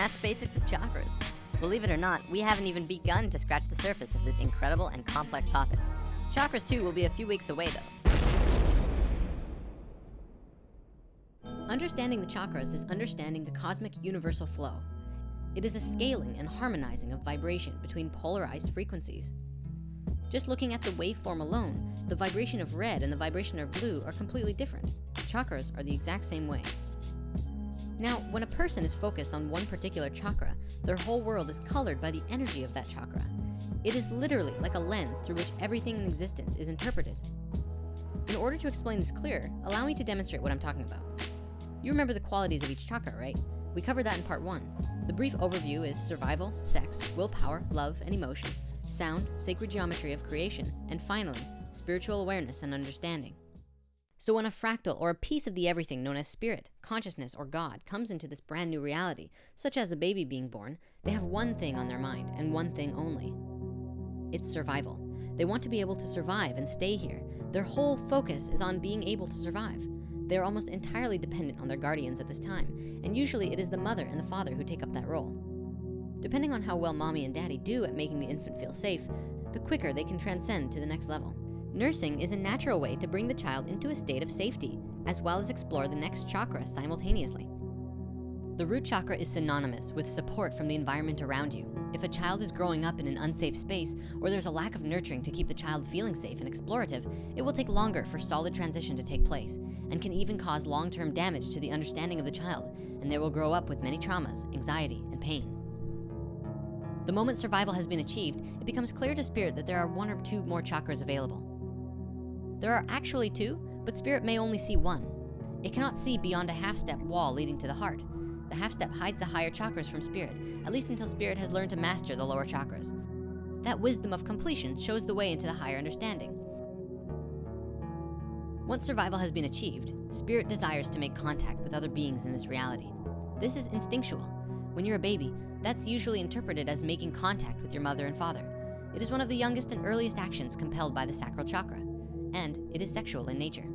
that's basics of chakras. Believe it or not, we haven't even begun to scratch the surface of this incredible and complex topic. Chakras 2 will be a few weeks away though. Understanding the chakras is understanding the cosmic universal flow. It is a scaling and harmonizing of vibration between polarized frequencies. Just looking at the waveform alone, the vibration of red and the vibration of blue are completely different. Chakras are the exact same way. Now, when a person is focused on one particular chakra, their whole world is colored by the energy of that chakra. It is literally like a lens through which everything in existence is interpreted. In order to explain this clearer, allow me to demonstrate what I'm talking about. You remember the qualities of each chakra, right? We covered that in part one. The brief overview is survival, sex, willpower, love, and emotion, sound, sacred geometry of creation, and finally, spiritual awareness and understanding. So when a fractal or a piece of the everything known as spirit, consciousness, or God comes into this brand new reality, such as a baby being born, they have one thing on their mind and one thing only. It's survival. They want to be able to survive and stay here. Their whole focus is on being able to survive. They are almost entirely dependent on their guardians at this time, and usually it is the mother and the father who take up that role. Depending on how well mommy and daddy do at making the infant feel safe, the quicker they can transcend to the next level. Nursing is a natural way to bring the child into a state of safety, as well as explore the next chakra simultaneously. The root chakra is synonymous with support from the environment around you. If a child is growing up in an unsafe space, or there's a lack of nurturing to keep the child feeling safe and explorative, it will take longer for solid transition to take place, and can even cause long-term damage to the understanding of the child, and they will grow up with many traumas, anxiety, and pain. The moment survival has been achieved, it becomes clear to spirit that there are one or two more chakras available. There are actually two, but spirit may only see one. It cannot see beyond a half-step wall leading to the heart. The half-step hides the higher chakras from spirit, at least until spirit has learned to master the lower chakras. That wisdom of completion shows the way into the higher understanding. Once survival has been achieved, spirit desires to make contact with other beings in this reality. This is instinctual. When you're a baby, that's usually interpreted as making contact with your mother and father. It is one of the youngest and earliest actions compelled by the sacral chakra and it is sexual in nature.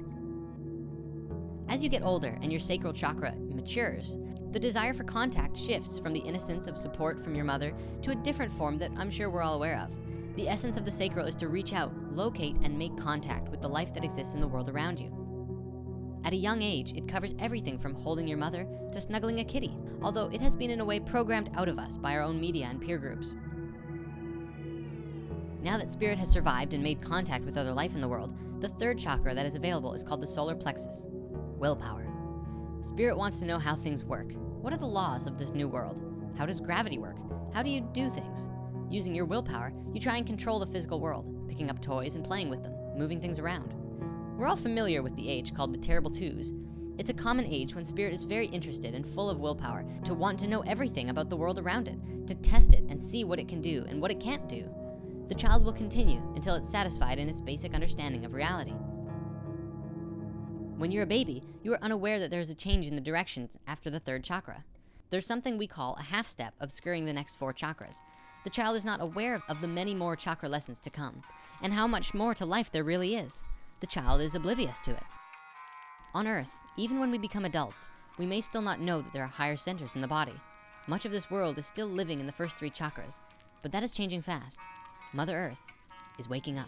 As you get older and your sacral chakra matures, the desire for contact shifts from the innocence of support from your mother to a different form that I'm sure we're all aware of. The essence of the sacral is to reach out, locate, and make contact with the life that exists in the world around you. At a young age, it covers everything from holding your mother to snuggling a kitty, although it has been in a way programmed out of us by our own media and peer groups. Now that spirit has survived and made contact with other life in the world, the third chakra that is available is called the solar plexus, willpower. Spirit wants to know how things work. What are the laws of this new world? How does gravity work? How do you do things? Using your willpower, you try and control the physical world, picking up toys and playing with them, moving things around. We're all familiar with the age called the terrible twos. It's a common age when spirit is very interested and full of willpower to want to know everything about the world around it, to test it and see what it can do and what it can't do. The child will continue until it's satisfied in its basic understanding of reality. When you're a baby, you are unaware that there's a change in the directions after the third chakra. There's something we call a half step obscuring the next four chakras. The child is not aware of the many more chakra lessons to come and how much more to life there really is. The child is oblivious to it. On earth, even when we become adults, we may still not know that there are higher centers in the body. Much of this world is still living in the first three chakras, but that is changing fast. Mother Earth is waking up.